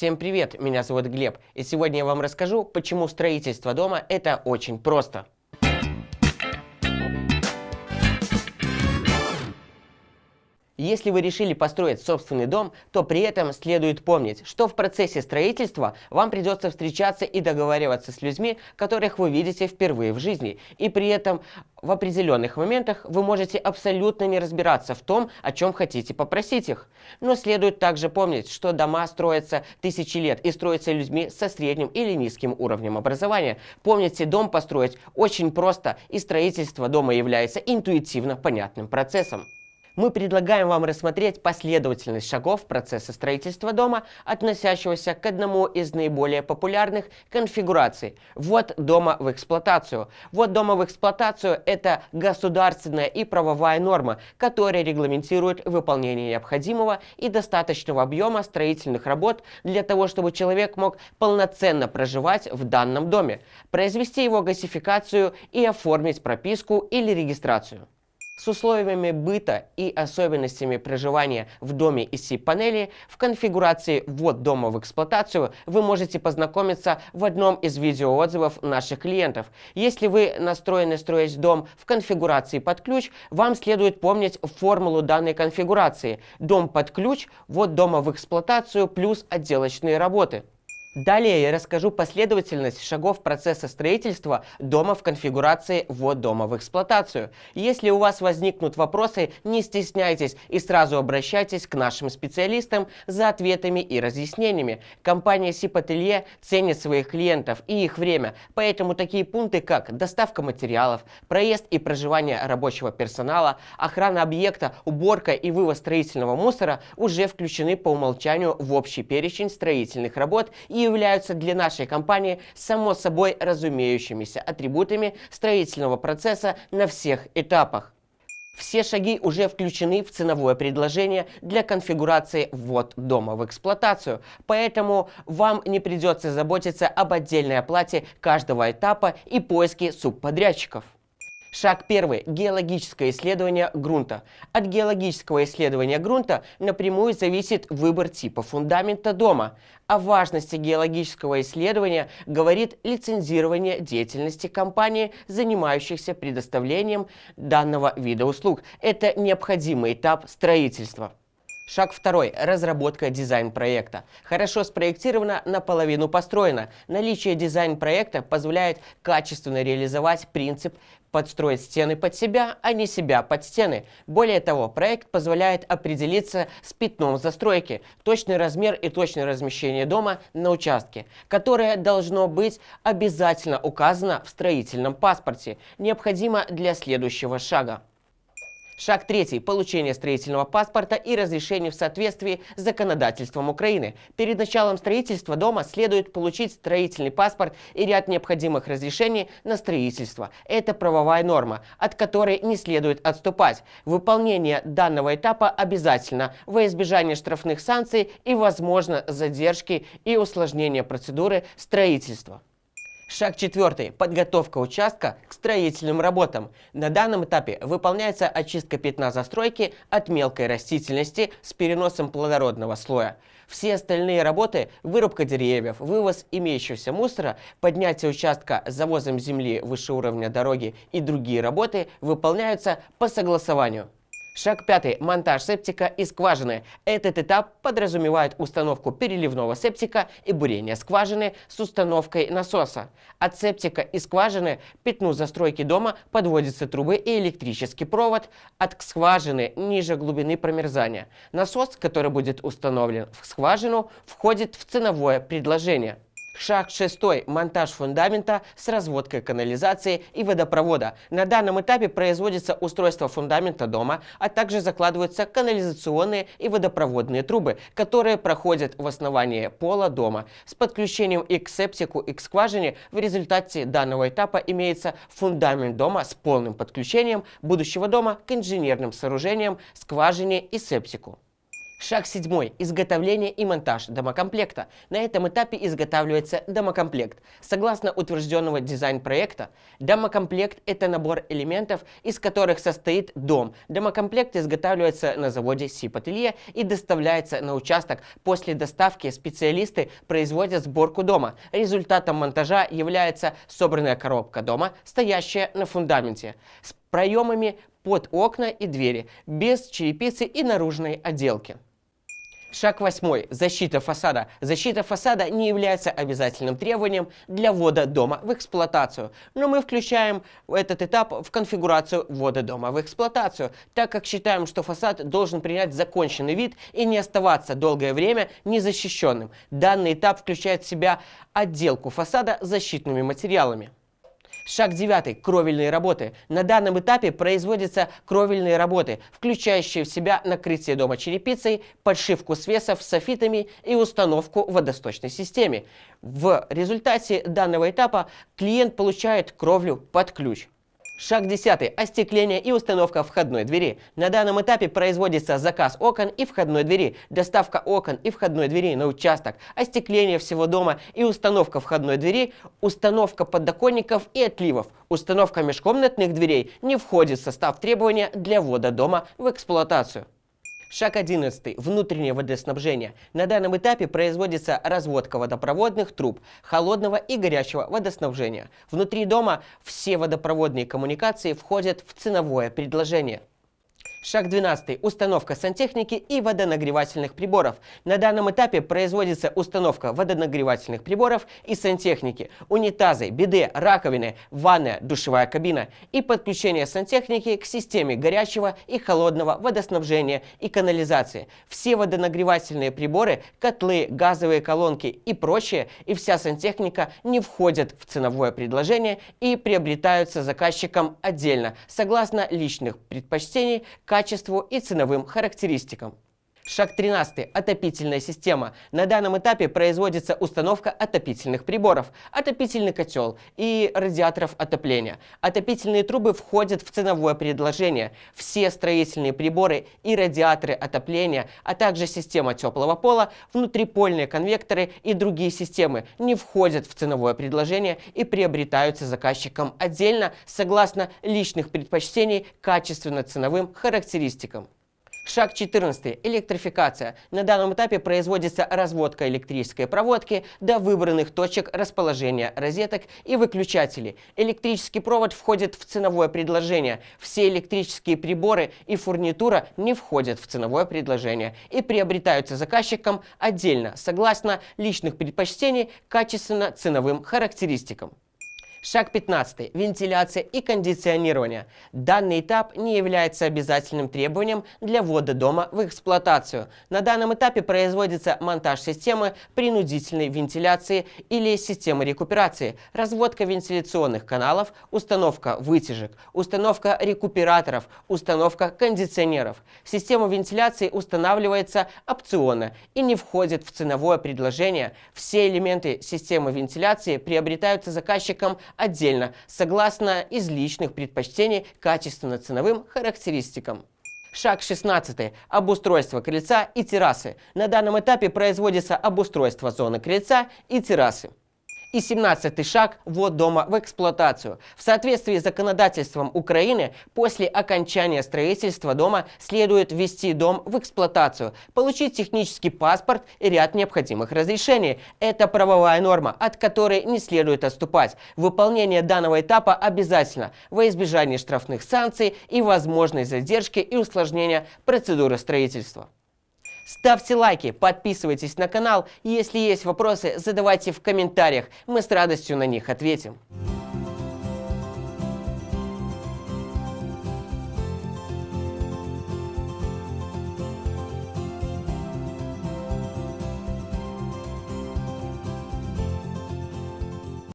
Всем привет, меня зовут Глеб, и сегодня я вам расскажу, почему строительство дома это очень просто. Если вы решили построить собственный дом, то при этом следует помнить, что в процессе строительства вам придется встречаться и договариваться с людьми, которых вы видите впервые в жизни. И при этом в определенных моментах вы можете абсолютно не разбираться в том, о чем хотите попросить их. Но следует также помнить, что дома строятся тысячи лет и строятся людьми со средним или низким уровнем образования. Помните, дом построить очень просто, и строительство дома является интуитивно понятным процессом мы предлагаем вам рассмотреть последовательность шагов процесса строительства дома, относящегося к одному из наиболее популярных конфигураций – ввод дома в эксплуатацию. Ввод дома в эксплуатацию – это государственная и правовая норма, которая регламентирует выполнение необходимого и достаточного объема строительных работ для того, чтобы человек мог полноценно проживать в данном доме, произвести его газификацию и оформить прописку или регистрацию. С условиями быта и особенностями проживания в доме из SIP-панели в конфигурации «Ввод дома в эксплуатацию» вы можете познакомиться в одном из видеоотзывов наших клиентов. Если вы настроены строить дом в конфигурации под ключ, вам следует помнить формулу данной конфигурации. Дом под ключ, ввод дома в эксплуатацию плюс отделочные работы. Далее я расскажу последовательность шагов процесса строительства дома в конфигурации «Ввод дома в эксплуатацию». Если у вас возникнут вопросы, не стесняйтесь и сразу обращайтесь к нашим специалистам за ответами и разъяснениями. Компания Сипателье ценит своих клиентов и их время, поэтому такие пункты, как доставка материалов, проезд и проживание рабочего персонала, охрана объекта, уборка и вывоз строительного мусора уже включены по умолчанию в общий перечень строительных работ и являются для нашей компании само собой разумеющимися атрибутами строительного процесса на всех этапах. Все шаги уже включены в ценовое предложение для конфигурации ввод дома в эксплуатацию, поэтому вам не придется заботиться об отдельной оплате каждого этапа и поиске субподрядчиков. Шаг первый. Геологическое исследование грунта. От геологического исследования грунта напрямую зависит выбор типа фундамента дома. О важности геологического исследования говорит лицензирование деятельности компании, занимающихся предоставлением данного вида услуг. Это необходимый этап строительства. Шаг второй. Разработка дизайн-проекта. Хорошо спроектировано, наполовину построено. Наличие дизайн-проекта позволяет качественно реализовать принцип подстроить стены под себя, а не себя под стены. Более того, проект позволяет определиться с пятном застройки, точный размер и точное размещение дома на участке, которое должно быть обязательно указано в строительном паспорте, необходимо для следующего шага. Шаг третий. Получение строительного паспорта и разрешение в соответствии с законодательством Украины. Перед началом строительства дома следует получить строительный паспорт и ряд необходимых разрешений на строительство. Это правовая норма, от которой не следует отступать. Выполнение данного этапа обязательно во избежание штрафных санкций и, возможно, задержки и усложнения процедуры строительства. Шаг четвертый. Подготовка участка к строительным работам. На данном этапе выполняется очистка пятна застройки от мелкой растительности с переносом плодородного слоя. Все остальные работы – вырубка деревьев, вывоз имеющегося мусора, поднятие участка завозом земли выше уровня дороги и другие работы – выполняются по согласованию. Шаг пятый. Монтаж септика и скважины. Этот этап подразумевает установку переливного септика и бурение скважины с установкой насоса. От септика и скважины пятну застройки дома подводятся трубы и электрический провод от скважины ниже глубины промерзания. Насос, который будет установлен в скважину, входит в ценовое предложение. Шаг шестой. Монтаж фундамента с разводкой канализации и водопровода. На данном этапе производится устройство фундамента дома, а также закладываются канализационные и водопроводные трубы, которые проходят в основании пола дома. С подключением и к септику, и к скважине в результате данного этапа имеется фундамент дома с полным подключением будущего дома к инженерным сооружениям, скважине и септику. Шаг седьмой. Изготовление и монтаж домокомплекта. На этом этапе изготавливается домокомплект. Согласно утвержденного дизайн-проекта, домокомплект – это набор элементов, из которых состоит дом. Домокомплект изготавливается на заводе Сипателье и доставляется на участок. После доставки специалисты производят сборку дома. Результатом монтажа является собранная коробка дома, стоящая на фундаменте, с проемами под окна и двери, без черепицы и наружной отделки. Шаг восьмой. Защита фасада. Защита фасада не является обязательным требованием для ввода дома в эксплуатацию, но мы включаем этот этап в конфигурацию ввода дома в эксплуатацию, так как считаем, что фасад должен принять законченный вид и не оставаться долгое время незащищенным. Данный этап включает в себя отделку фасада защитными материалами. Шаг 9. Кровельные работы. На данном этапе производятся кровельные работы, включающие в себя накрытие дома черепицей, подшивку свесов софитами и установку в водосточной системе. В результате данного этапа клиент получает кровлю под ключ. Шаг 10. Остекление и установка входной двери. На данном этапе производится заказ окон и входной двери, доставка окон и входной двери на участок, остекление всего дома и установка входной двери, установка подоконников и отливов. Установка межкомнатных дверей не входит в состав требования для ввода дома в эксплуатацию. Шаг 11. Внутреннее водоснабжение. На данном этапе производится разводка водопроводных труб холодного и горячего водоснабжения. Внутри дома все водопроводные коммуникации входят в ценовое предложение. Шаг 12. Установка сантехники и водонагревательных приборов. На данном этапе производится установка водонагревательных приборов и сантехники, унитазы, биде, раковины, ванная, душевая кабина и подключение сантехники к системе горячего и холодного водоснабжения и канализации. Все водонагревательные приборы, котлы, газовые колонки и прочее, и вся сантехника не входят в ценовое предложение и приобретаются заказчиком отдельно, согласно личных предпочтений качеству и ценовым характеристикам. Шаг 13. Отопительная система. На данном этапе производится установка отопительных приборов, отопительный котел и радиаторов отопления. Отопительные трубы входят в ценовое предложение. Все строительные приборы и радиаторы отопления, а также система теплого пола, внутрипольные конвекторы и другие системы не входят в ценовое предложение и приобретаются заказчиком отдельно согласно личных предпочтений качественно-ценовым характеристикам. Шаг 14. Электрификация. На данном этапе производится разводка электрической проводки до выбранных точек расположения розеток и выключателей. Электрический провод входит в ценовое предложение. Все электрические приборы и фурнитура не входят в ценовое предложение и приобретаются заказчиком отдельно, согласно личных предпочтений качественно-ценовым характеристикам. Шаг 15. Вентиляция и кондиционирование. Данный этап не является обязательным требованием для ввода дома в эксплуатацию. На данном этапе производится монтаж системы принудительной вентиляции или системы рекуперации, разводка вентиляционных каналов, установка вытяжек, установка рекуператоров, установка кондиционеров. Система вентиляции устанавливается опционно и не входит в ценовое предложение. Все элементы системы вентиляции приобретаются заказчиком отдельно, согласно из личных предпочтений качественно-ценовым характеристикам. Шаг 16. Обустройство крыльца и террасы. На данном этапе производится обустройство зоны крыльца и террасы. И 17 шаг – ввод дома в эксплуатацию. В соответствии с законодательством Украины, после окончания строительства дома следует ввести дом в эксплуатацию, получить технический паспорт и ряд необходимых разрешений. Это правовая норма, от которой не следует отступать. Выполнение данного этапа обязательно во избежание штрафных санкций и возможной задержки и усложнения процедуры строительства. Ставьте лайки, подписывайтесь на канал. Если есть вопросы, задавайте в комментариях. Мы с радостью на них ответим.